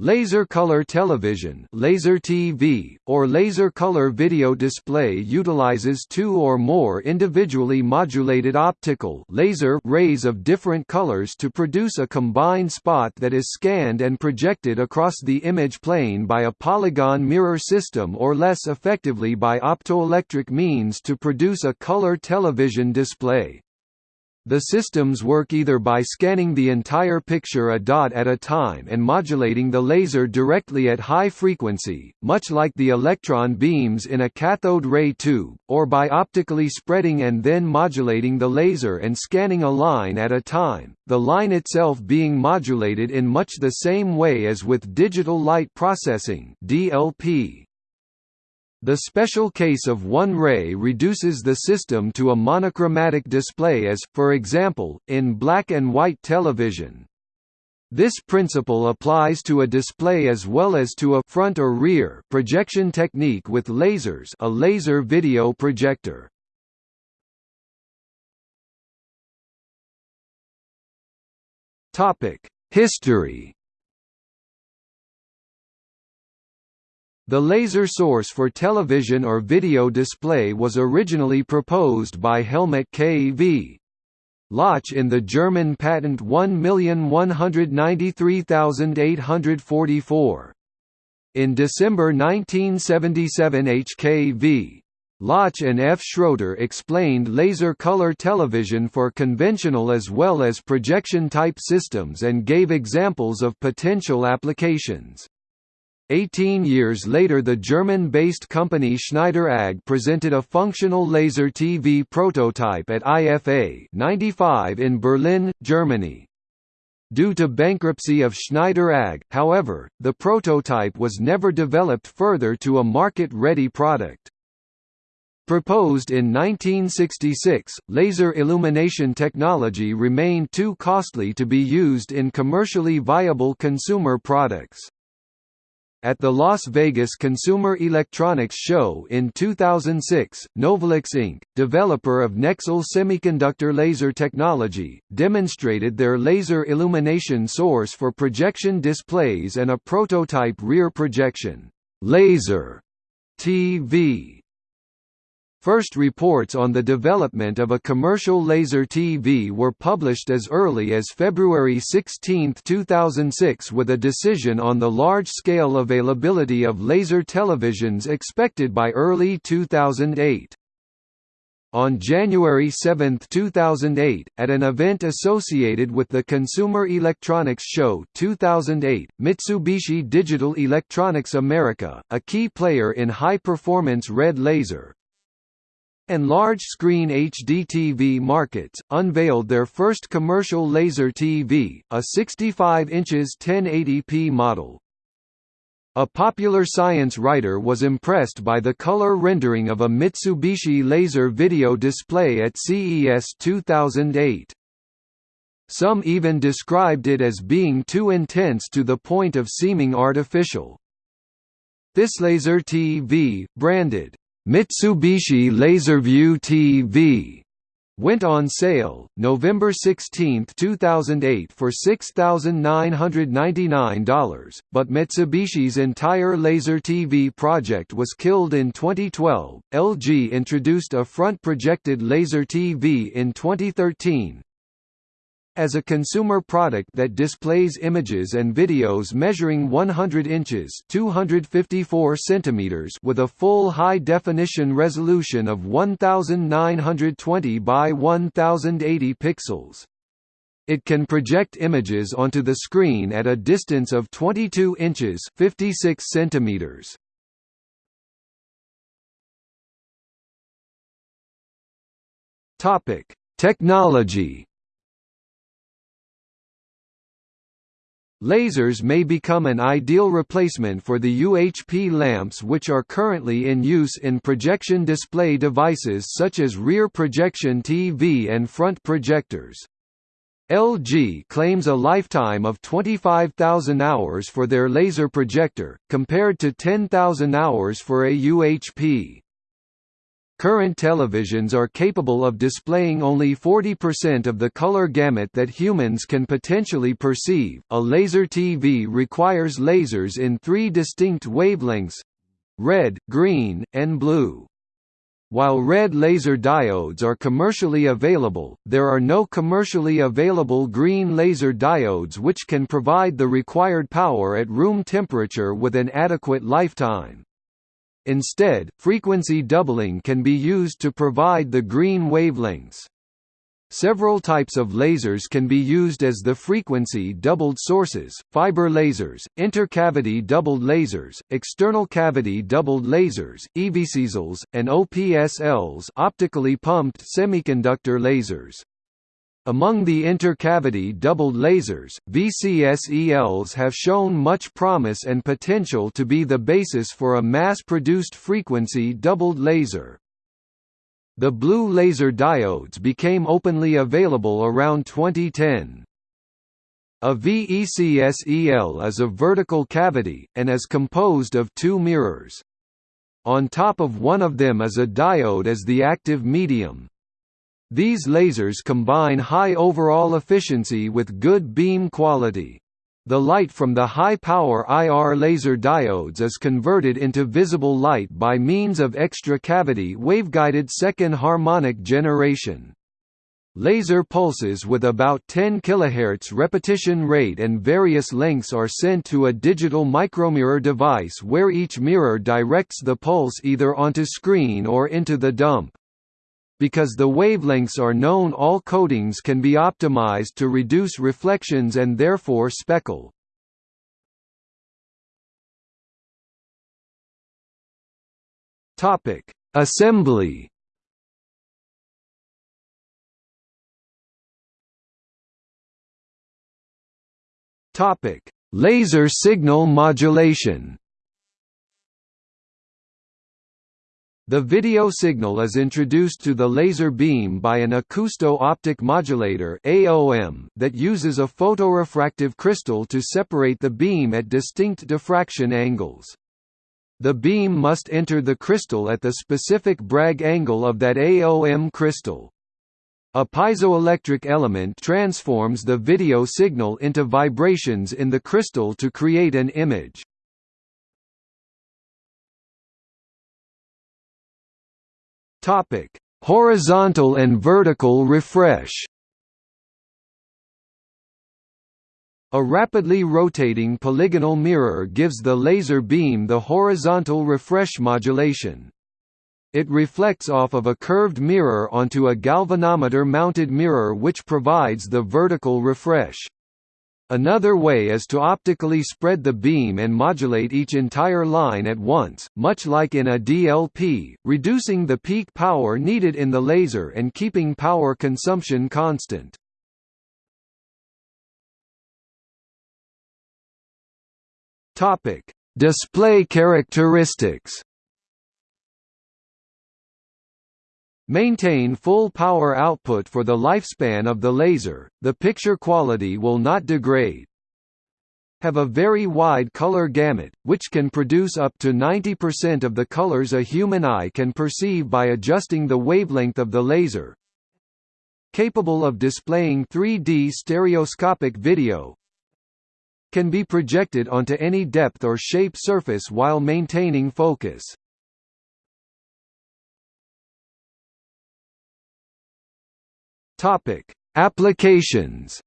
Laser color television laser TV, or laser color video display utilizes two or more individually modulated optical laser rays of different colors to produce a combined spot that is scanned and projected across the image plane by a polygon mirror system or less effectively by optoelectric means to produce a color television display. The systems work either by scanning the entire picture a dot at a time and modulating the laser directly at high frequency, much like the electron beams in a cathode ray tube, or by optically spreading and then modulating the laser and scanning a line at a time, the line itself being modulated in much the same way as with digital light processing DLP. The special case of one ray reduces the system to a monochromatic display as, for example, in black and white television. This principle applies to a display as well as to a front or rear projection technique with lasers a laser video projector. History The laser source for television or video display was originally proposed by Helmut K. v. Lotsch in the German patent 1193844. In December 1977 HKV. Lotsch and F. Schroeder explained laser color television for conventional as well as projection-type systems and gave examples of potential applications. Eighteen years later the German-based company Schneider AG presented a functional laser TV prototype at IFA 95 in Berlin, Germany. Due to bankruptcy of Schneider AG, however, the prototype was never developed further to a market-ready product. Proposed in 1966, laser illumination technology remained too costly to be used in commercially viable consumer products. At the Las Vegas Consumer Electronics Show in 2006, Novalux Inc., developer of Necsel semiconductor laser technology, demonstrated their laser illumination source for projection displays and a prototype rear projection laser TV First reports on the development of a commercial laser TV were published as early as February 16, 2006 with a decision on the large-scale availability of laser televisions expected by early 2008. On January 7, 2008, at an event associated with the Consumer Electronics Show 2008, Mitsubishi Digital Electronics America, a key player in high-performance red laser, and large-screen HDTV markets, unveiled their first commercial laser TV, a 65 inches 1080p model. A popular science writer was impressed by the color rendering of a Mitsubishi laser video display at CES 2008. Some even described it as being too intense to the point of seeming artificial. This laser TV, branded Mitsubishi LaserView TV went on sale, November 16, 2008 for $6,999, but Mitsubishi's entire laser TV project was killed in 2012. LG introduced a front-projected laser TV in 2013, as a consumer product that displays images and videos measuring 100 inches (254 centimeters) with a full high-definition resolution of 1920 by 1080 pixels. It can project images onto the screen at a distance of 22 inches (56 centimeters). Topic: Technology Lasers may become an ideal replacement for the UHP lamps which are currently in use in projection display devices such as rear projection TV and front projectors. LG claims a lifetime of 25,000 hours for their laser projector, compared to 10,000 hours for a UHP. Current televisions are capable of displaying only 40% of the color gamut that humans can potentially perceive. A laser TV requires lasers in three distinct wavelengths red, green, and blue. While red laser diodes are commercially available, there are no commercially available green laser diodes which can provide the required power at room temperature with an adequate lifetime. Instead, frequency doubling can be used to provide the green wavelengths. Several types of lasers can be used as the frequency doubled sources, fiber lasers, intercavity doubled lasers, external cavity doubled lasers, EVCSLs, and OPSLs optically pumped semiconductor lasers. Among the intercavity doubled lasers, VCSELs have shown much promise and potential to be the basis for a mass-produced frequency doubled laser. The blue laser diodes became openly available around 2010. A VECSEL is a vertical cavity, and is composed of two mirrors. On top of one of them is a diode as the active medium. These lasers combine high overall efficiency with good beam quality. The light from the high-power IR laser diodes is converted into visible light by means of extra-cavity waveguided second harmonic generation. Laser pulses with about 10 kHz repetition rate and various lengths are sent to a digital micromirror device where each mirror directs the pulse either onto screen or into the dump. Because the wavelengths are known all coatings can be optimized to reduce reflections and therefore speckle. Topic: Assembly. Topic: Laser signal modulation. The video signal is introduced to the laser beam by an acousto-optic modulator (AOM) that uses a photorefractive crystal to separate the beam at distinct diffraction angles. The beam must enter the crystal at the specific Bragg angle of that AOM crystal. A piezoelectric element transforms the video signal into vibrations in the crystal to create an image. Topic: Horizontal and vertical refresh. A rapidly rotating polygonal mirror gives the laser beam the horizontal refresh modulation. It reflects off of a curved mirror onto a galvanometer-mounted mirror which provides the vertical refresh. Another way is to optically spread the beam and modulate each entire line at once, much like in a DLP, reducing the peak power needed in the laser and keeping power consumption constant. Display characteristics Maintain full power output for the lifespan of the laser, the picture quality will not degrade. Have a very wide color gamut, which can produce up to 90% of the colors a human eye can perceive by adjusting the wavelength of the laser. Capable of displaying 3D stereoscopic video. Can be projected onto any depth or shape surface while maintaining focus. Topic: Applications.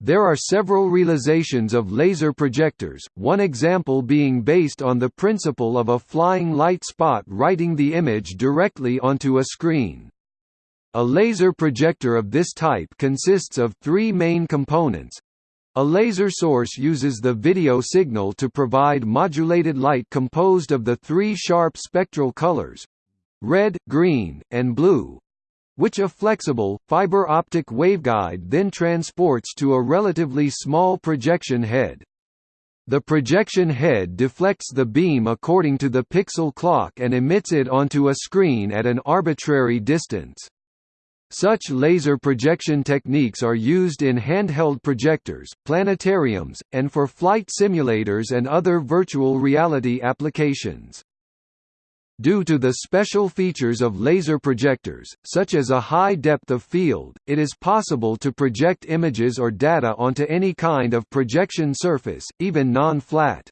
There are several realizations of laser projectors, one example being based on the principle of a flying light spot writing the image directly onto a screen. A laser projector of this type consists of three main components. A laser source uses the video signal to provide modulated light composed of the three sharp spectral colors, red, green, and blue which a flexible, fiber optic waveguide then transports to a relatively small projection head. The projection head deflects the beam according to the pixel clock and emits it onto a screen at an arbitrary distance. Such laser projection techniques are used in handheld projectors, planetariums, and for flight simulators and other virtual reality applications. Due to the special features of laser projectors, such as a high depth of field, it is possible to project images or data onto any kind of projection surface, even non-flat.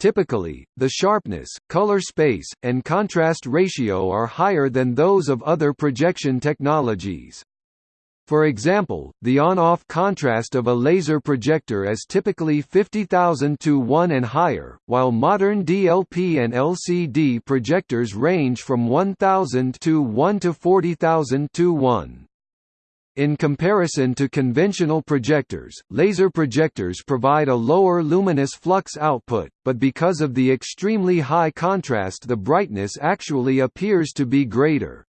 Typically, the sharpness, color space, and contrast ratio are higher than those of other projection technologies. For example, the on-off contrast of a laser projector is typically 50,000 to 1 and higher, while modern DLP and LCD projectors range from 1,000 to 1 to 40,000 to 1. In comparison to conventional projectors, laser projectors provide a lower luminous flux output, but because of the extremely high contrast the brightness actually appears to be greater.